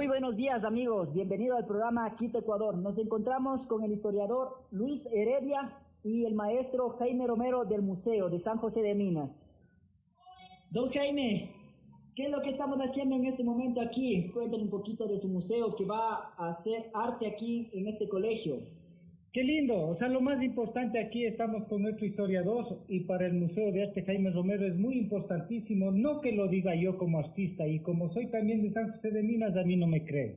Muy buenos días amigos, bienvenido al programa Quito Ecuador. Nos encontramos con el historiador Luis Heredia y el maestro Jaime Romero del Museo de San José de Minas. Don Jaime, ¿qué es lo que estamos haciendo en este momento aquí? Cuéntanos un poquito de su museo que va a hacer arte aquí en este colegio. Qué lindo, o sea, lo más importante aquí estamos con nuestro historiador y para el Museo de Arte Jaime Romero es muy importantísimo, no que lo diga yo como artista y como soy también de San José de Minas, a mí no me creen.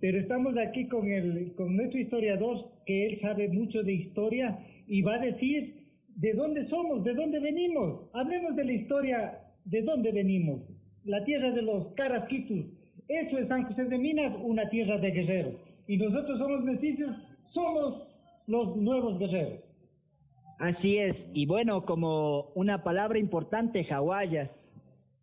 Pero estamos aquí con, el, con nuestro historiador, que él sabe mucho de historia y va a decir de dónde somos, de dónde venimos. Hablemos de la historia, de dónde venimos. La tierra de los carasquitos. Eso es San José de Minas, una tierra de guerreros. Y nosotros somos mestizos, somos los nuevos guerreros. Así es, y bueno, como una palabra importante, hawaias,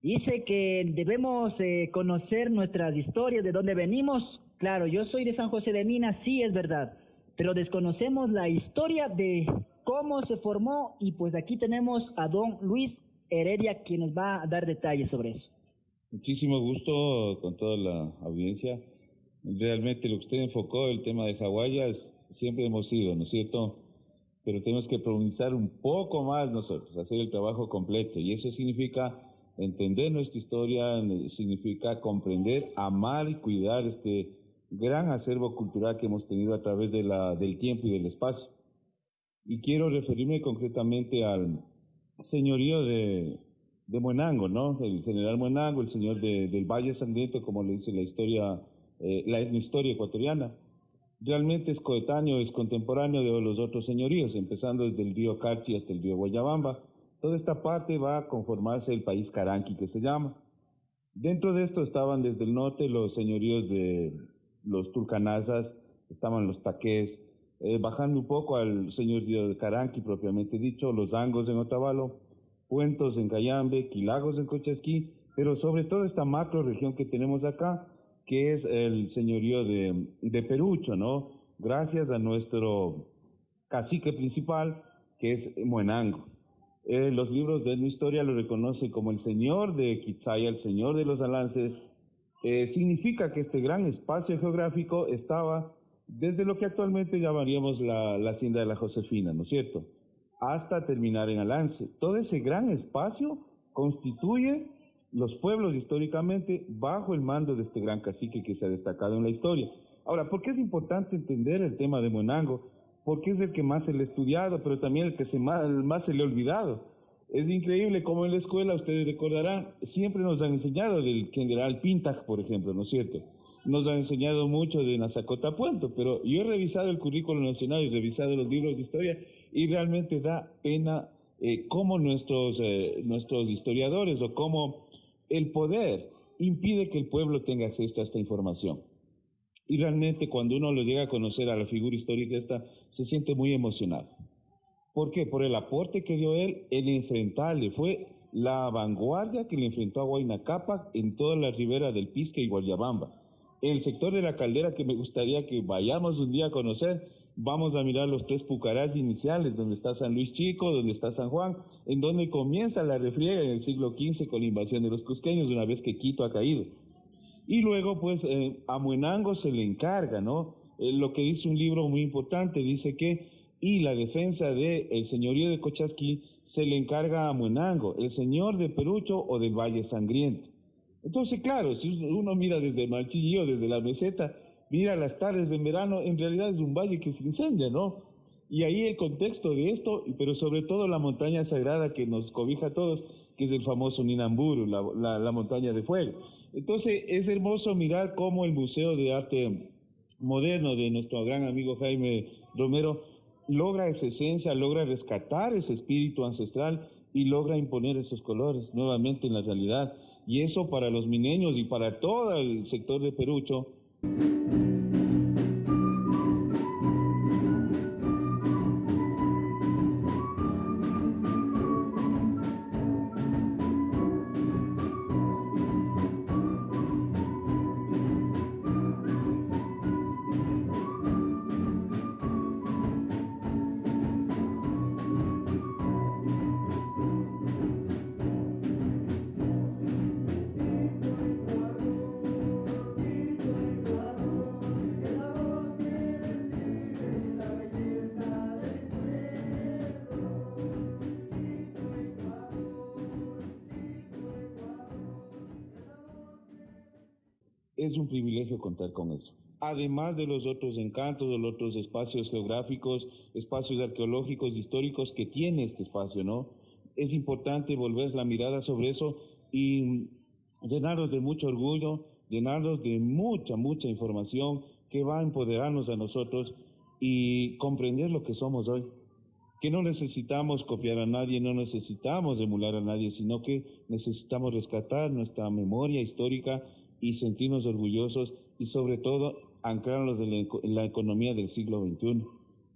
dice que debemos eh, conocer nuestras historias, de dónde venimos. Claro, yo soy de San José de Minas, sí es verdad, pero desconocemos la historia de cómo se formó y pues aquí tenemos a don Luis Heredia quien nos va a dar detalles sobre eso. Muchísimo gusto con toda la audiencia. Realmente lo que usted enfocó, el tema de hawaias, siempre hemos sido, ¿no es cierto? Pero tenemos que profundizar un poco más nosotros, hacer el trabajo completo. Y eso significa entender nuestra historia, significa comprender, amar y cuidar este gran acervo cultural que hemos tenido a través de la, del tiempo y del espacio. Y quiero referirme concretamente al señorío de, de ¿no? El general Muenango, el señor del Valle Sangriento, como le dice la historia, eh, la historia ecuatoriana realmente es coetáneo, es contemporáneo de los otros señoríos, empezando desde el río Carchi hasta el río Guayabamba. Toda esta parte va a conformarse el país Caranqui, que se llama. Dentro de esto estaban desde el norte los señoríos de los Tulcanazas, estaban los Taqués, eh, bajando un poco al señorío de Caranqui propiamente dicho, los Angos en Otavalo, Puentos en Cayambe, Quilagos en Cochasquí, pero sobre todo esta macro región que tenemos acá, que es el señorío de, de Perucho, ¿no? Gracias a nuestro cacique principal, que es Muenango. Eh, los libros de nuestra historia lo reconocen como el señor de Quizaya, el señor de los alances. Eh, significa que este gran espacio geográfico estaba desde lo que actualmente llamaríamos la, la hacienda de la Josefina, ¿no es cierto? Hasta terminar en Alance. Todo ese gran espacio constituye los pueblos históricamente bajo el mando de este gran cacique que se ha destacado en la historia. Ahora, ¿por qué es importante entender el tema de Monango? Porque es el que más se le ha estudiado, pero también el que se más, más se le ha olvidado. Es increíble cómo en la escuela, ustedes recordarán, siempre nos han enseñado del general Pintaj, por ejemplo, ¿no es cierto? Nos han enseñado mucho de Nazacota Puento, pero yo he revisado el currículo nacional y revisado los libros de historia y realmente da pena eh, cómo nuestros, eh, nuestros historiadores o cómo el poder impide que el pueblo tenga acceso a esta información. Y realmente cuando uno lo llega a conocer a la figura histórica esta, se siente muy emocionado. ¿Por qué? Por el aporte que dio él, el enfrentarle, fue la vanguardia que le enfrentó a Huayna en toda la ribera del Pisque y Guayabamba. El sector de la caldera que me gustaría que vayamos un día a conocer, vamos a mirar los tres pucarás iniciales, donde está San Luis Chico, donde está San Juan, en donde comienza la refriega en el siglo XV con la invasión de los cusqueños, una vez que Quito ha caído. Y luego, pues, eh, a Muenango se le encarga, ¿no? Eh, lo que dice un libro muy importante, dice que, y la defensa del señorío de Cochasquí se le encarga a Muenango, el señor de Perucho o del Valle Sangriento. Entonces, claro, si uno mira desde Malchillo, desde la meseta, mira las tardes de verano, en realidad es un valle que se incendia, ¿no? Y ahí el contexto de esto, pero sobre todo la montaña sagrada que nos cobija a todos, que es el famoso Ninamburu, la, montaña de fuego. Entonces es hermoso mirar cómo el Museo de Arte Moderno de nuestro gran amigo Jaime Romero logra esa esencia, logra rescatar ese espíritu ancestral y logra imponer esos colores nuevamente en la realidad. Y eso para los mineños y para todo el sector de Perucho Música es un privilegio contar con eso. Además de los otros encantos, de los otros espacios geográficos, espacios arqueológicos, históricos que tiene este espacio, ¿no? Es importante volver la mirada sobre eso y llenarnos de mucho orgullo, llenarnos de mucha, mucha información que va a empoderarnos a nosotros y comprender lo que somos hoy. Que no necesitamos copiar a nadie, no necesitamos emular a nadie, sino que necesitamos rescatar nuestra memoria histórica y sentirnos orgullosos y sobre todo anclarnos en la, economía del siglo XXI,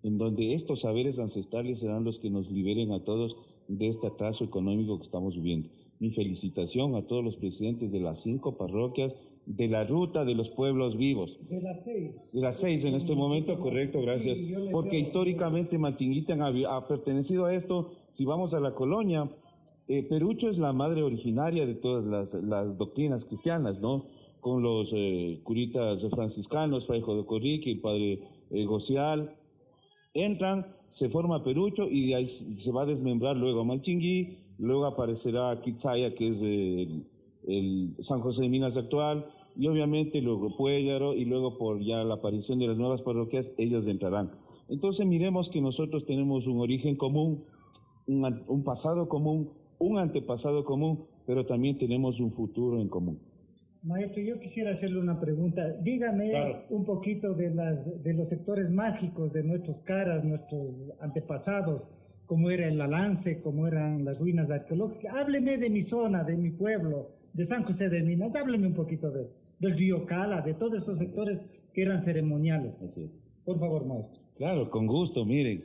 en donde estos saberes ancestrales serán los que nos liberen a todos de este atraso económico que estamos viviendo. Mi felicitación a todos los presidentes de las cinco parroquias de la ruta de los pueblos vivos. De las seis. De las seis en este momento, correcto, gracias. Porque históricamente Mantinguita ha, pertenecido a esto. Si vamos a la colonia, eh, Perucho es la madre originaria de todas las, doctrinas cristianas, ¿no? Con los eh, curitas franciscanos, Fray Corrique, el padre eh, Gocial. Entran, se forma Perucho y de ahí se va a desmembrar luego a luego aparecerá Quizaya, que es el el San José de Minas actual, y obviamente luego Puéllaro, y luego por ya la aparición de las nuevas parroquias, ellos entrarán. Entonces miremos que nosotros tenemos un origen común, un, pasado común, un antepasado común, pero también tenemos un futuro en común. Maestro, yo quisiera hacerle una pregunta. Dígame un poquito de, las, de los sectores mágicos de nuestros caras, nuestros antepasados, cómo era el Alance, cómo eran las ruinas arqueológicas. Hábleme de mi zona, de mi pueblo, de San José de Minas, hábleme un poquito de, del río Cala, de todos esos sectores que eran ceremoniales. Por favor, maestro. Claro, con gusto, miren.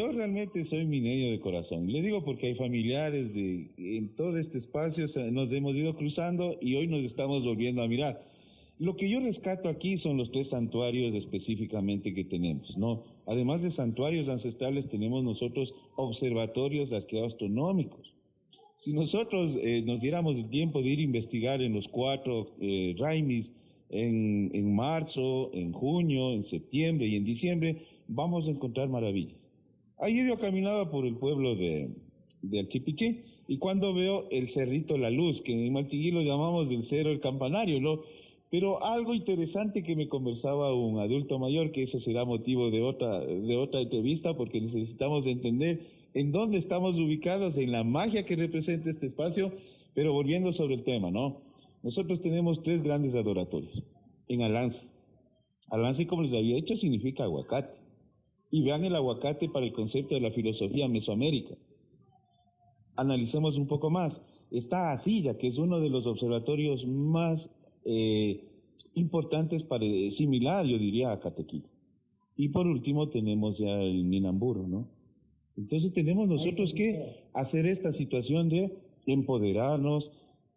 Yo realmente soy minerio de corazón. Le digo porque hay familiares de, en todo este espacio, nos hemos ido cruzando y hoy nos estamos volviendo a mirar. Lo que yo rescato aquí son los tres santuarios específicamente que tenemos, ¿no? Además de santuarios ancestrales, tenemos nosotros observatorios astronómicos. Si nosotros eh, nos diéramos el tiempo de ir a investigar en los cuatro eh, Raimis, en, en marzo, en junio, en septiembre y en diciembre, vamos a encontrar maravillas. Ayer yo caminaba por el pueblo de, de y cuando veo el Cerrito La Luz, que en Maltiguí lo llamamos del Cerro el Campanario. Pero algo interesante que me conversaba un adulto mayor, que eso será motivo de otra, de otra entrevista, porque necesitamos entender en dónde estamos ubicados, en la magia que representa este espacio, pero volviendo sobre el tema, ¿no? Nosotros tenemos tres grandes adoratorios en Alance. Alance, como les había dicho, significa aguacate y vean el aguacate para el concepto de la filosofía mesoamérica. Analicemos un poco más. Está Asilla, que es uno de los observatorios más eh, importantes para similar, yo diría, a Catequí. Y por último tenemos ya el Minamburo, ¿no? Entonces tenemos nosotros que hacer esta situación de empoderarnos,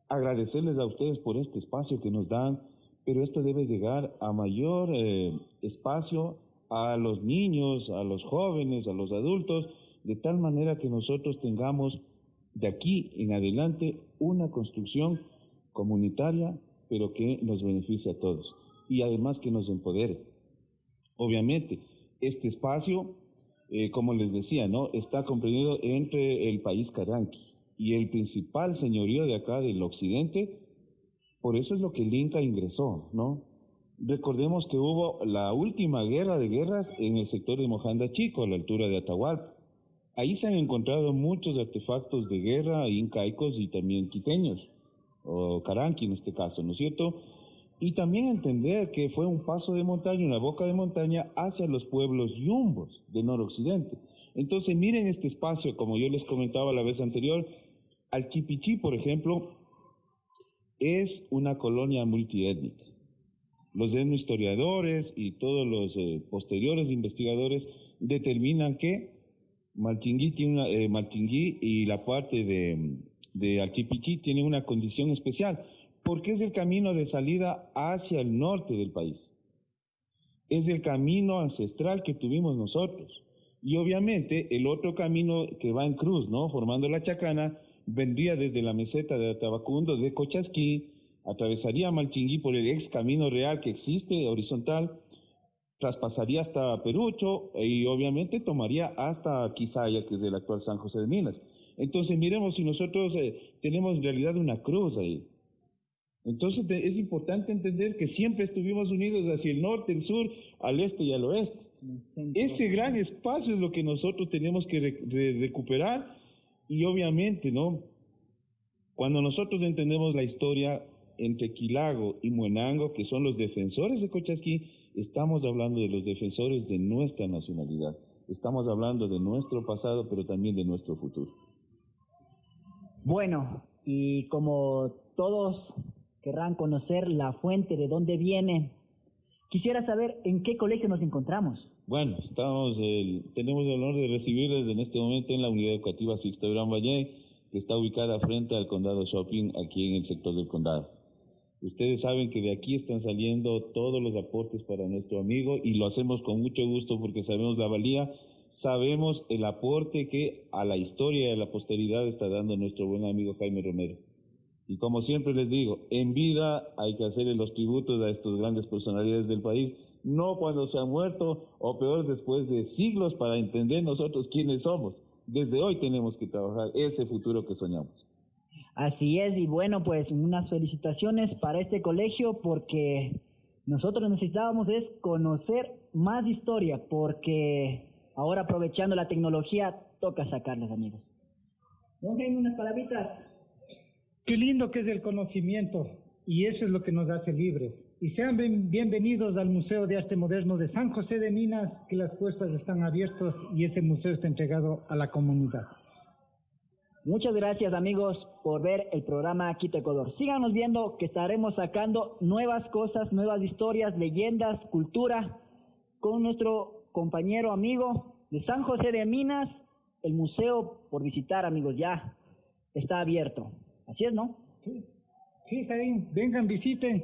agradecerles a ustedes por este espacio que nos dan, pero esto debe llegar a mayor eh, espacio a los niños, a los jóvenes, a los adultos, de tal manera que nosotros tengamos de aquí en adelante una construcción comunitaria, pero que nos beneficie a todos y además que nos empodere. Obviamente, este espacio, eh, como les decía, ¿no? está comprendido entre el país Caranqui y el principal señorío de acá del occidente, por eso es lo que el Inca ingresó, ¿no? Recordemos que hubo la última guerra de guerras en el sector de Mojanda Chico, a la altura de Atahualpa. Ahí se han encontrado muchos artefactos de guerra incaicos y también quiteños, o caranqui en este caso, ¿no es cierto? Y también entender que fue un paso de montaña, una boca de montaña hacia los pueblos yumbos de noroccidente. Entonces miren este espacio, como yo les comentaba la vez anterior, Alchipichí, por ejemplo, es una colonia multiétnica Los historiadores y todos los eh, posteriores investigadores determinan que Maltingui, eh, y la parte de, de Altipiquí tienen una condición especial, porque es el camino de salida hacia el norte del país. Es el camino ancestral que tuvimos nosotros. Y obviamente el otro camino que va en cruz, ¿no? Formando la chacana, vendría desde la meseta de Tabacundo, de Cochasquí, atravesaría Malchinguí por el ex camino real que existe, horizontal, traspasaría hasta Perucho y obviamente tomaría hasta Quizaya, que es el actual San José de Minas. Entonces miremos si nosotros eh, tenemos en realidad una cruz ahí. Entonces es importante entender que siempre estuvimos unidos hacia el norte, el sur, al este y al oeste. Ese gran espacio es lo que nosotros tenemos que recuperar y obviamente, ¿no? Cuando nosotros entendemos la historia entre Quilago y Muenango, que son los defensores de Cochasquí, estamos hablando de los defensores de nuestra nacionalidad. Estamos hablando de nuestro pasado, pero también de nuestro futuro. Bueno, y como todos querrán conocer la fuente de dónde viene, quisiera saber en qué colegio nos encontramos. Bueno, estamos, tenemos el honor de recibirles en este momento en la unidad educativa Sixto Gran Valle, que está ubicada frente al condado Shopping, aquí en el sector del condado. Ustedes saben que de aquí están saliendo todos los aportes para nuestro amigo y lo hacemos con mucho gusto porque sabemos la valía, sabemos el aporte que a la historia y a la posteridad está dando nuestro buen amigo Jaime Romero. Y como siempre les digo, en vida hay que hacerle los tributos a estas grandes personalidades del país, no cuando se han muerto o peor después de siglos para entender nosotros quiénes somos. Desde hoy tenemos que trabajar ese futuro que soñamos. Así es, y bueno, pues unas felicitaciones para este colegio porque nosotros necesitábamos es conocer más historia porque ahora aprovechando la tecnología toca sacarlas, amigos. ¿No unas palabritas? Qué lindo que es el conocimiento y eso es lo que nos hace libres. Y sean bienvenidos al Museo de Arte Moderno de San José de Minas, que las puertas están abiertas y ese museo está entregado a la comunidad. Muchas gracias amigos por ver el programa Quito Ecuador. Síganos viendo que estaremos sacando nuevas cosas, nuevas historias, leyendas, cultura con nuestro compañero amigo de San José de Minas. El museo por visitar amigos ya está abierto. Así es, ¿no? Sí, sí está bien. Vengan, visiten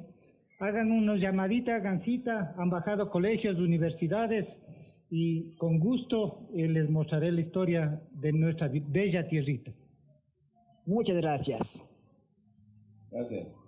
hagan unos llamaditas, hagan cita, han bajado colegios, universidades y con gusto eh, les mostraré la historia de nuestra bella tierrita. Muchas gracias. Gracias.